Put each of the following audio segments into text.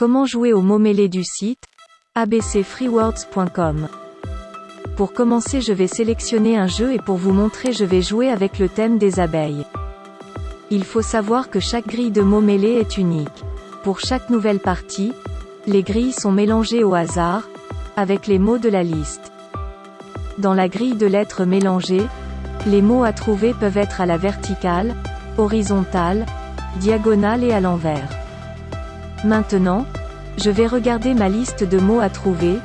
Comment jouer au mot mêlé du site? Abcfreewords.com Pour commencer je vais sélectionner un jeu et pour vous montrer je vais jouer avec le thème des abeilles. Il faut savoir que chaque grille de mots mêlés est unique. Pour chaque nouvelle partie, les grilles sont mélangées au hasard, avec les mots de la liste. Dans la grille de lettres mélangées, les mots à trouver peuvent être à la verticale, horizontale, diagonale et à l'envers. Maintenant, je vais regarder ma liste de mots à trouver,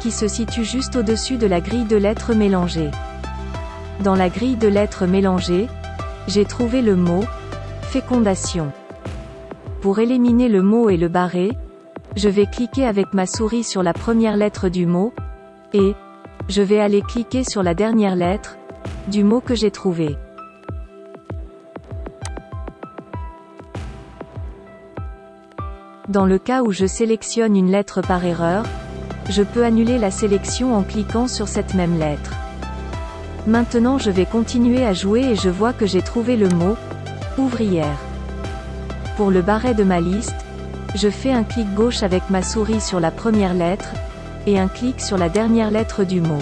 qui se situe juste au-dessus de la grille de lettres mélangées. Dans la grille de lettres mélangées, j'ai trouvé le mot fécondation. Pour éliminer le mot et le barrer, je vais cliquer avec ma souris sur la première lettre du mot, et je vais aller cliquer sur la dernière lettre, du mot que j'ai trouvé. Dans le cas où je sélectionne une lettre par erreur, je peux annuler la sélection en cliquant sur cette même lettre. Maintenant je vais continuer à jouer et je vois que j'ai trouvé le mot « ouvrière ». Pour le barret de ma liste, je fais un clic gauche avec ma souris sur la première lettre, et un clic sur la dernière lettre du mot.